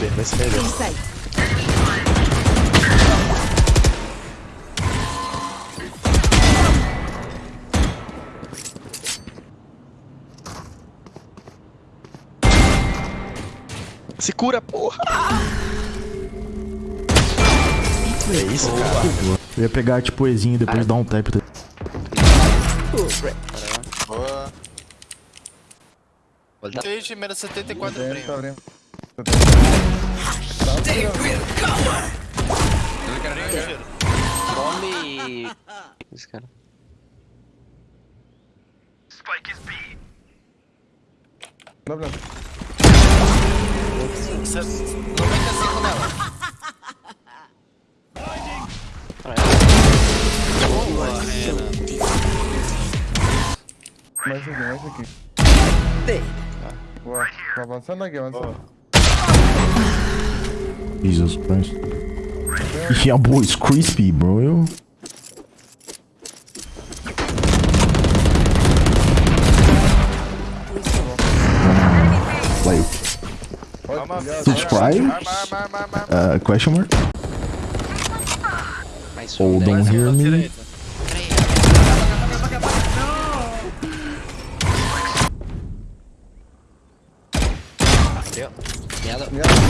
B, vai ser B. Inside. Se cura, porra! É isso, cara. Eu ia pegar tipo o Ezinho e depois dar um tap. Boa. Olha, Stage menos 74 Tá primo. abrindo. Come. Esse cara. Tá abrindo. 95 nela. Boa, Rena. Mais aqui, mais aqui. Boa. Tá avançando aqui, avançando. Jesus Christ. Yeah, boy, it's crispy, bro. Like, subscribe? Uh, question mark? Oh, um. don't hear me. Deu.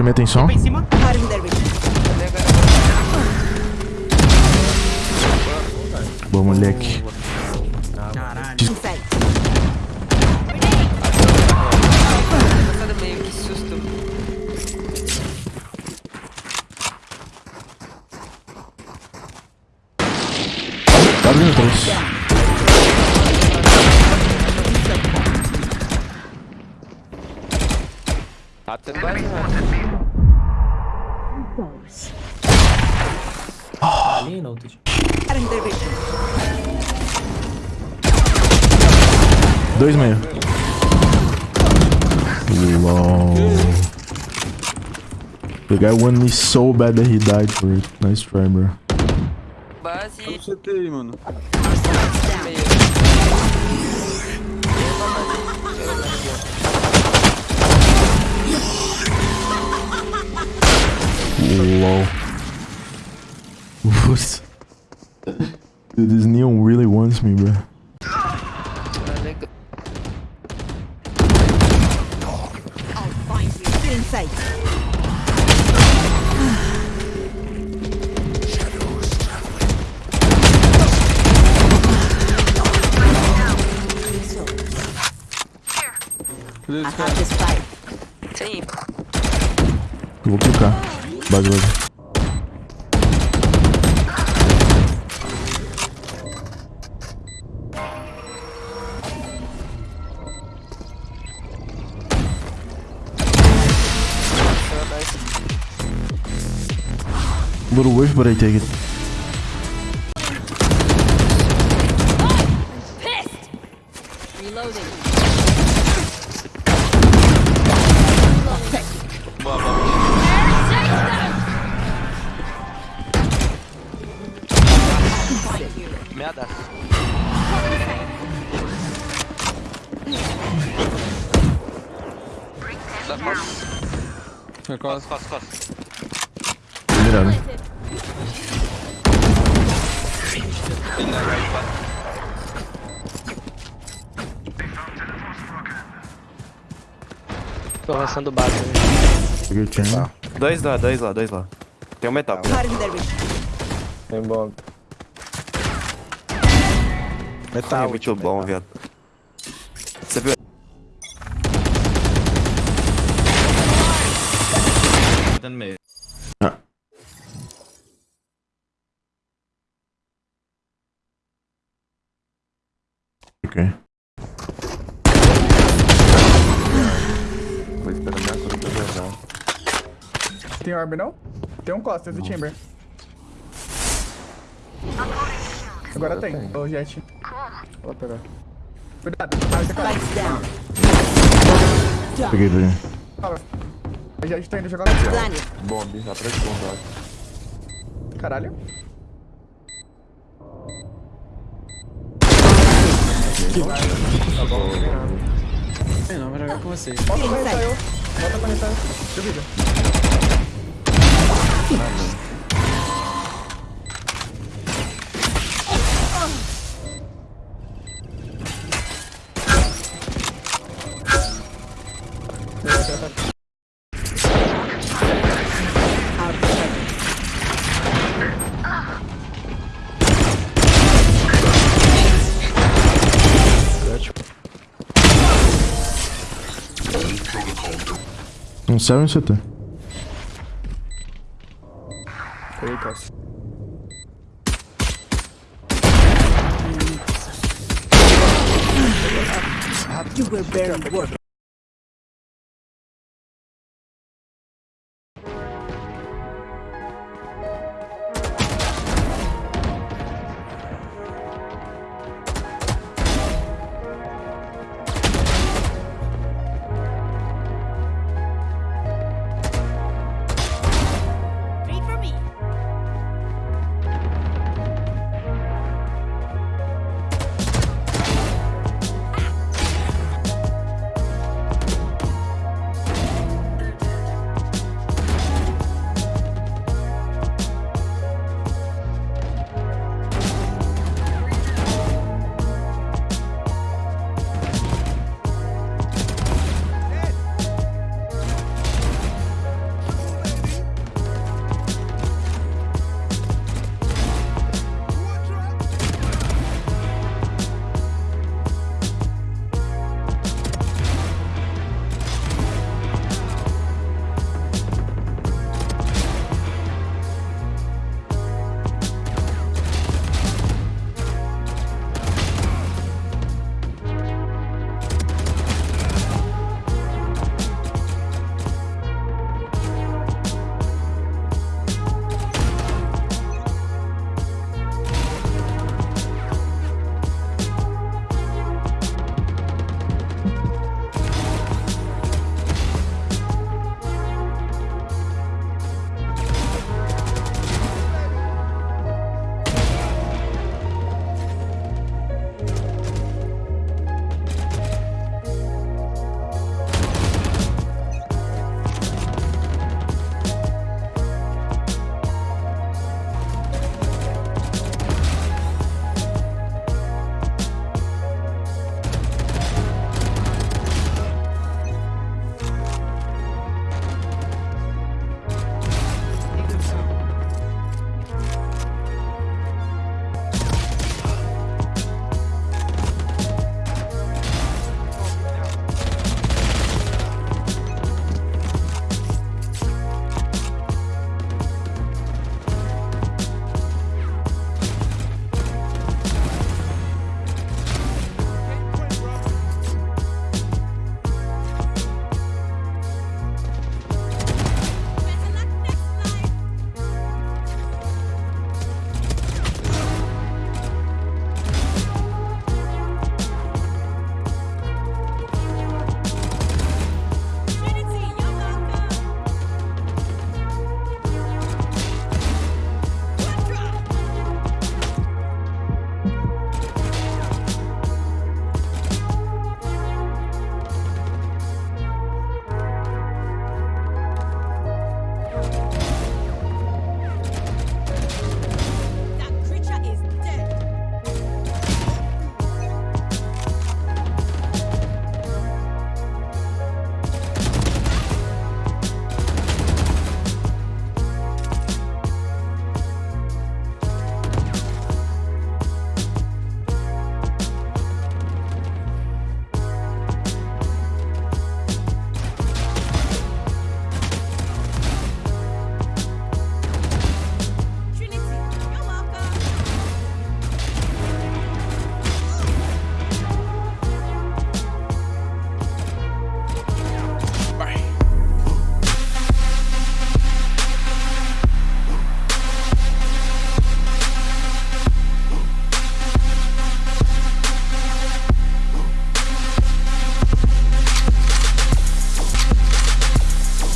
Chamei atenção. Their vision. Boa, moleque. Cutting their vision. Dois meio. LOL. The guy wanted me so bad that he died for it. Nice try, bro. Base e CTI, mano. Dude, this neon really wants me, bro. I'll find you. Whiff, but I take it. Merda. Costa. Costa, costa, costa. Mirando. Ele na costa. Tô avançando base. né? Peguei o chain. Dois lá, dois lá, dois lá. Tem um metal. Tem bom. Metal. é muito bom, viado. Você viu? Tá no meio. Ok. Vou esperar minha cura pra jogar. Tem orb não? Tem um Costas do Chamber. Agora tem. O Jet. Vou pegar. Cuidado. Ah, você cai. Lights down. Peguei, peguei. O Jet tá indo jogar. Planet. Bomb, atrás de bomb, acho. Caralho. Não, vai jogar com vocês. Volta pra retar eu. Pra retar. Um céu e um CT. Eita. You were barely working.